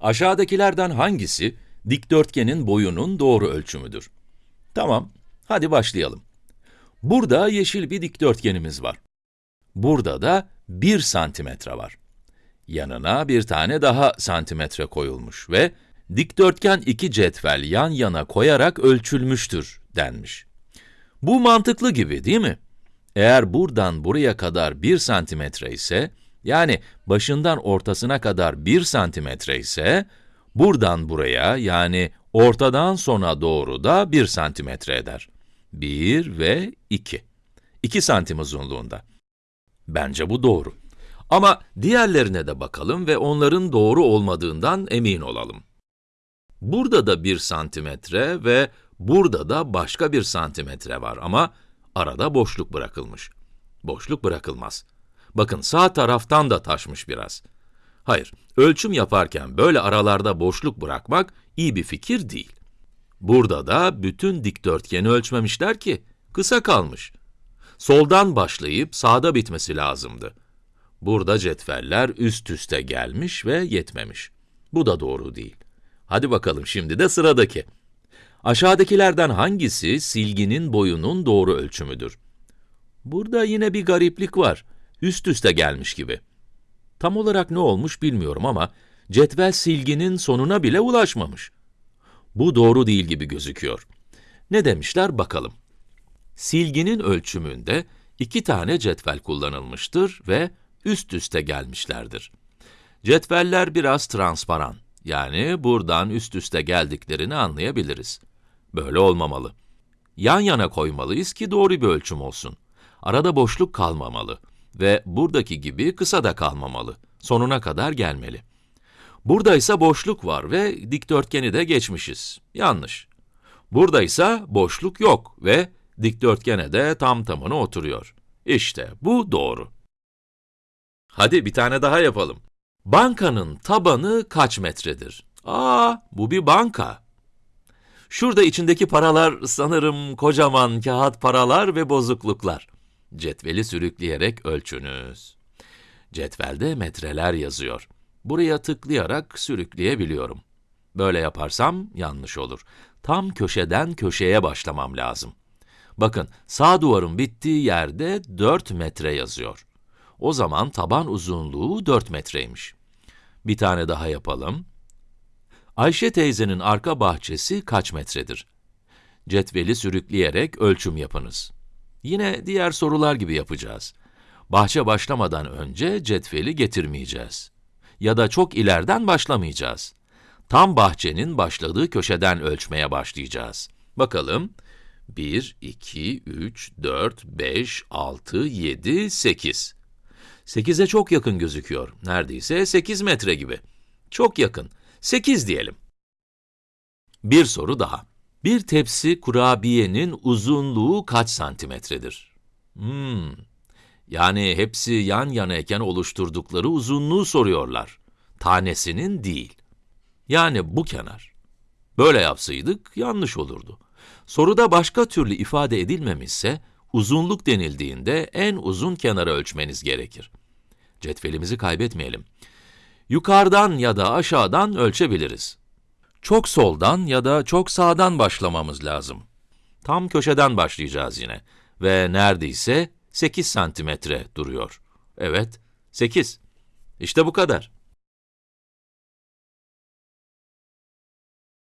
Aşağıdakilerden hangisi dikdörtgenin boyunun doğru ölçümüdür? Tamam, hadi başlayalım. Burada yeşil bir dikdörtgenimiz var. Burada da 1 santimetre var. Yanına bir tane daha santimetre koyulmuş ve dikdörtgen iki cetvel yan yana koyarak ölçülmüştür denmiş. Bu mantıklı gibi değil mi? Eğer buradan buraya kadar 1 santimetre ise, yani başından ortasına kadar 1 santimetre ise, buradan buraya yani ortadan sona doğru da 1 santimetre eder. 1 ve 2. 2 santim uzunluğunda. Bence bu doğru. Ama diğerlerine de bakalım ve onların doğru olmadığından emin olalım. Burada da 1 santimetre ve burada da başka bir santimetre var ama arada boşluk bırakılmış. Boşluk bırakılmaz. Bakın sağ taraftan da taşmış biraz. Hayır, ölçüm yaparken böyle aralarda boşluk bırakmak iyi bir fikir değil. Burada da bütün dikdörtgeni ölçmemişler ki, kısa kalmış. Soldan başlayıp sağda bitmesi lazımdı. Burada cetveller üst üste gelmiş ve yetmemiş. Bu da doğru değil. Hadi bakalım şimdi de sıradaki. Aşağıdakilerden hangisi silginin boyunun doğru ölçümüdür? Burada yine bir gariplik var. Üst üste gelmiş gibi. Tam olarak ne olmuş bilmiyorum ama cetvel silginin sonuna bile ulaşmamış. Bu doğru değil gibi gözüküyor. Ne demişler bakalım. Silginin ölçümünde iki tane cetvel kullanılmıştır ve üst üste gelmişlerdir. Cetveller biraz transparan, yani buradan üst üste geldiklerini anlayabiliriz. Böyle olmamalı. Yan yana koymalıyız ki doğru bir ölçüm olsun. Arada boşluk kalmamalı ve buradaki gibi kısa da kalmamalı. Sonuna kadar gelmeli. Burada ise boşluk var ve dikdörtgeni de geçmişiz. Yanlış. Burada ise boşluk yok ve dikdörtgene de tam tamına oturuyor. İşte bu doğru. Hadi bir tane daha yapalım. Bankanın tabanı kaç metredir? Aa, bu bir banka. Şurada içindeki paralar sanırım kocaman kağıt paralar ve bozukluklar. Cetveli sürükleyerek ölçünüz. Cetvelde metreler yazıyor. Buraya tıklayarak sürükleyebiliyorum. Böyle yaparsam yanlış olur. Tam köşeden köşeye başlamam lazım. Bakın, sağ duvarın bittiği yerde 4 metre yazıyor. O zaman taban uzunluğu 4 metreymiş. Bir tane daha yapalım. Ayşe teyzenin arka bahçesi kaç metredir? Cetveli sürükleyerek ölçüm yapınız. Yine diğer sorular gibi yapacağız. Bahçe başlamadan önce cetveli getirmeyeceğiz. Ya da çok ileriden başlamayacağız. Tam bahçenin başladığı köşeden ölçmeye başlayacağız. Bakalım, 1, 2, 3, 4, 5, 6, 7, 8. 8'e çok yakın gözüküyor. Neredeyse 8 metre gibi. Çok yakın. 8 diyelim. Bir soru daha. Bir tepsi kurabiyenin uzunluğu kaç santimetredir? Hmm, yani hepsi yan yanayken oluşturdukları uzunluğu soruyorlar. Tanesinin değil. Yani bu kenar. Böyle yapsaydık yanlış olurdu. Soruda başka türlü ifade edilmemişse, uzunluk denildiğinde en uzun kenarı ölçmeniz gerekir. Cetvelimizi kaybetmeyelim. Yukarıdan ya da aşağıdan ölçebiliriz. Çok soldan ya da çok sağdan başlamamız lazım. Tam köşeden başlayacağız yine ve neredeyse 8 santimetre duruyor. Evet, 8. İşte bu kadar.